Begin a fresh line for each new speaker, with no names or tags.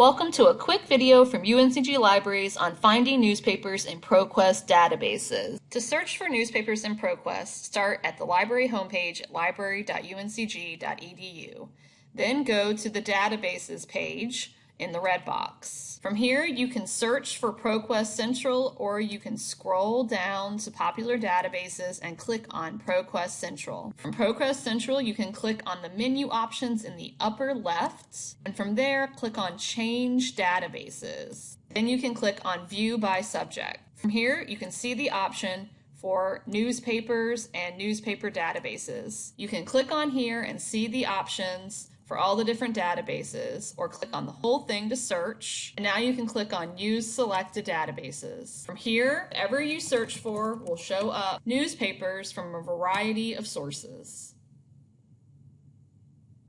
Welcome to a quick video from UNCG Libraries on finding newspapers in ProQuest databases. To search for newspapers in ProQuest, start at the library homepage at library.uncg.edu. Then go to the databases page in the red box. From here, you can search for ProQuest Central or you can scroll down to popular databases and click on ProQuest Central. From ProQuest Central, you can click on the menu options in the upper left, and from there, click on Change Databases. Then you can click on View by Subject. From here, you can see the option for newspapers and newspaper databases. You can click on here and see the options for all the different databases or click on the whole thing to search. And now you can click on use selected databases. From here, whatever you search for will show up newspapers from a variety of sources.